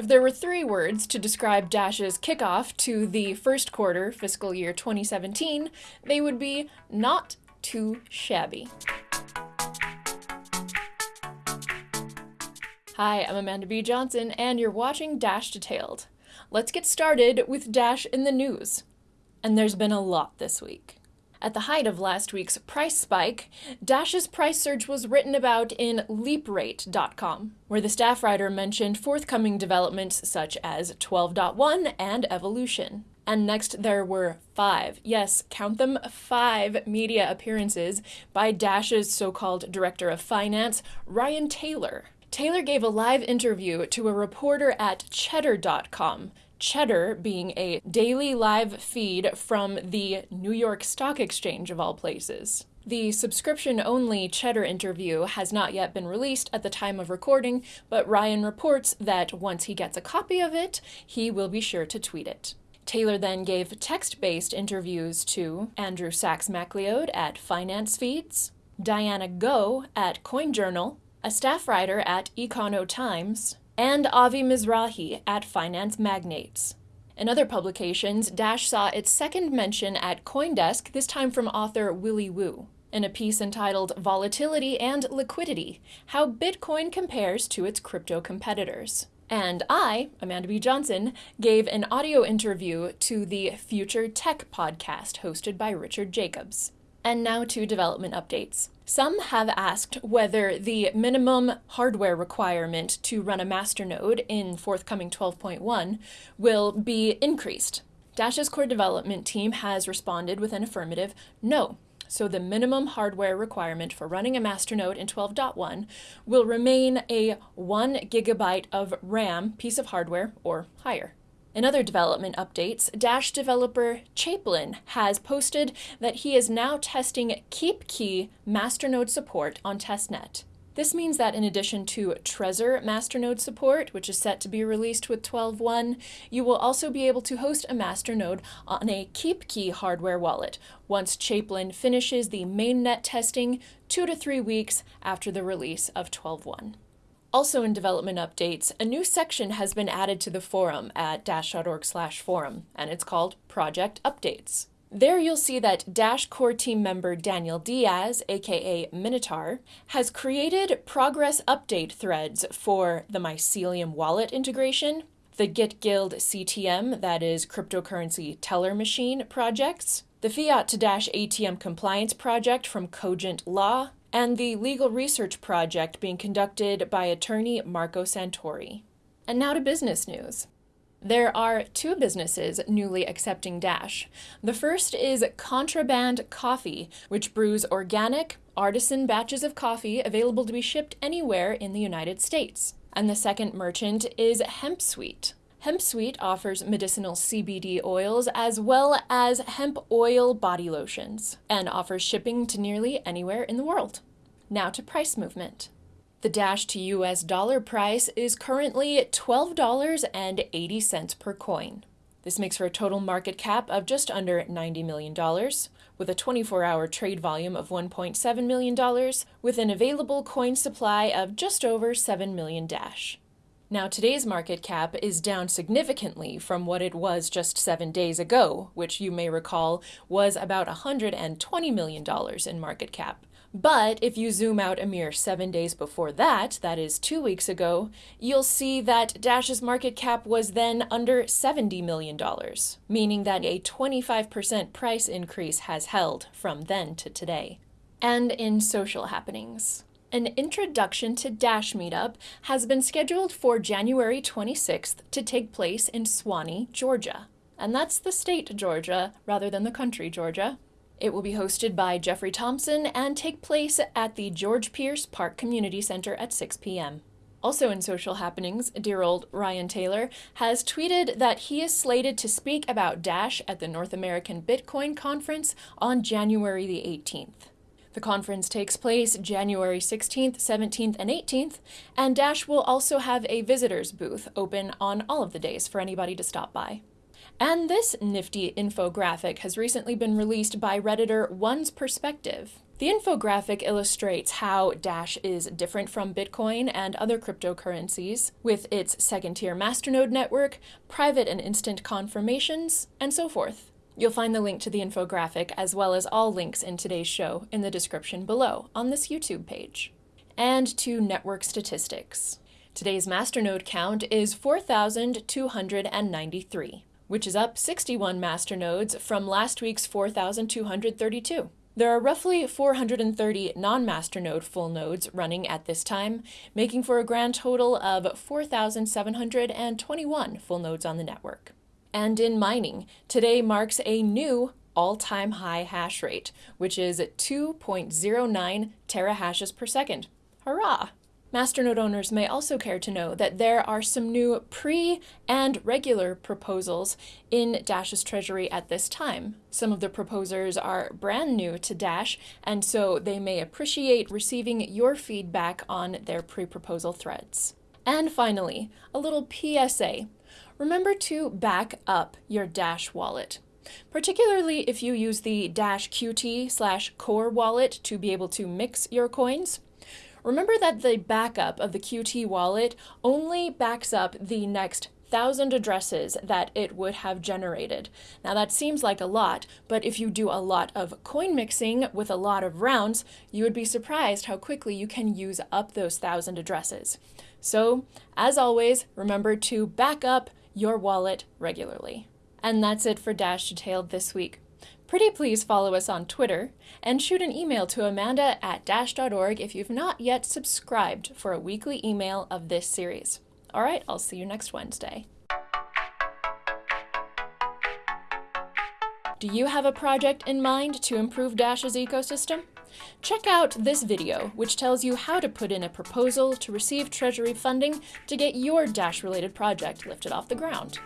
If there were three words to describe Dash's kickoff to the first quarter fiscal year 2017, they would be not too shabby. Hi, I'm Amanda B. Johnson, and you're watching Dash Detailed. Let's get started with Dash in the news. And there's been a lot this week. At the height of last week's price spike, Dash's price surge was written about in LeapRate.com, where the staff writer mentioned forthcoming developments such as 12.1 and Evolution. And next, there were five, yes, count them five media appearances by Dash's so called director of finance, Ryan Taylor. Taylor gave a live interview to a reporter at Cheddar.com Cheddar being a daily live feed from the New York Stock Exchange, of all places. The subscription only Cheddar interview has not yet been released at the time of recording, but Ryan reports that once he gets a copy of it, he will be sure to tweet it. Taylor then gave text based interviews to Andrew Saks McLeod at Finance Feeds, Diana Ngo at CoinJournal, a staff writer at Econo Times, and Avi Mizrahi at Finance Magnates. In other publications, Dash saw its second mention at Coindesk, this time from author Willy Woo, in a piece entitled Volatility and Liquidity How Bitcoin Compares to Its Crypto Competitors. And I, Amanda B. Johnson, gave an audio interview to the Future Tech podcast hosted by Richard Jacobs. And now to development updates. Some have asked whether the minimum hardware requirement to run a masternode in forthcoming 12.1 will be increased. Dash's core development team has responded with an affirmative no. So the minimum hardware requirement for running a masternode in 12.1 will remain a 1 gigabyte of RAM piece of hardware or higher. In other development updates, Dash developer chaeplin has posted that he is now testing KeepKey masternode support on testnet. This means that in addition to Trezor masternode support, which is set to be released with 12.1, you will also be able to host a masternode on a KeepKey hardware wallet once chaeplin finishes the mainnet testing two to three weeks after the release of 12.1. Also in development updates, a new section has been added to the forum at dash.org slash forum, and it's called Project Updates. There you'll see that Dash core team member Daniel Diaz, aka Minotaur, has created progress update threads for the Mycelium wallet integration, the GitGuild CTM, that is cryptocurrency teller machine projects, the Fiat to Dash ATM compliance project from Cogent Law, and the legal research project being conducted by attorney Marco Santori. And now to business news. There are two businesses newly accepting Dash. The first is Contraband Coffee, which brews organic, artisan batches of coffee available to be shipped anywhere in the United States. And the second merchant is HempSuite. HempSuite offers medicinal CBD oils as well as hemp oil body lotions and offers shipping to nearly anywhere in the world. Now to price movement. The Dash to US dollar price is currently $12.80 per coin. This makes for a total market cap of just under $90 million, with a 24 hour trade volume of $1.7 million, with an available coin supply of just over 7 million Dash. Now, today's market cap is down significantly from what it was just seven days ago, which you may recall was about $120 million in market cap. But if you zoom out a mere seven days before that, that is two weeks ago, you'll see that Dash's market cap was then under $70 million, meaning that a 25% price increase has held from then to today. And in social happenings. An introduction to Dash Meetup has been scheduled for January 26th to take place in Suwanee, Georgia. And that's the state Georgia rather than the country Georgia. It will be hosted by Jeffrey Thompson and take place at the George Pierce Park Community Center at 6 p.m. Also in social happenings, dear old Ryan Taylor has tweeted that he is slated to speak about Dash at the North American Bitcoin Conference on January the 18th. The conference takes place January 16th, 17th, and 18th, and Dash will also have a visitor's booth open on all of the days for anybody to stop by. And this nifty infographic has recently been released by Redditor One's Perspective. The infographic illustrates how Dash is different from Bitcoin and other cryptocurrencies, with its second tier masternode network, private and instant confirmations, and so forth. You'll find the link to the infographic as well as all links in today's show in the description below on this YouTube page. And to network statistics. Today's masternode count is 4,293 which is up 61 masternodes from last week's 4,232. There are roughly 430 non-masternode full nodes running at this time, making for a grand total of 4,721 full nodes on the network. And in mining, today marks a new all-time high hash rate, which is 2.09 terahashes per second. Hurrah! Masternode owners may also care to know that there are some new pre and regular proposals in Dash's treasury at this time. Some of the proposers are brand new to Dash, and so they may appreciate receiving your feedback on their pre proposal threads. And finally, a little PSA remember to back up your Dash wallet. Particularly if you use the Dash QT slash core wallet to be able to mix your coins. Remember that the backup of the Qt wallet only backs up the next thousand addresses that it would have generated. Now that seems like a lot, but if you do a lot of coin mixing with a lot of rounds, you would be surprised how quickly you can use up those thousand addresses. So, as always, remember to back up your wallet regularly. And that's it for Dash Detailed this week. Pretty please follow us on Twitter and shoot an email to amanda at dash.org if you've not yet subscribed for a weekly email of this series. All right, I'll see you next Wednesday. Do you have a project in mind to improve Dash's ecosystem? Check out this video, which tells you how to put in a proposal to receive Treasury funding to get your Dash-related project lifted off the ground.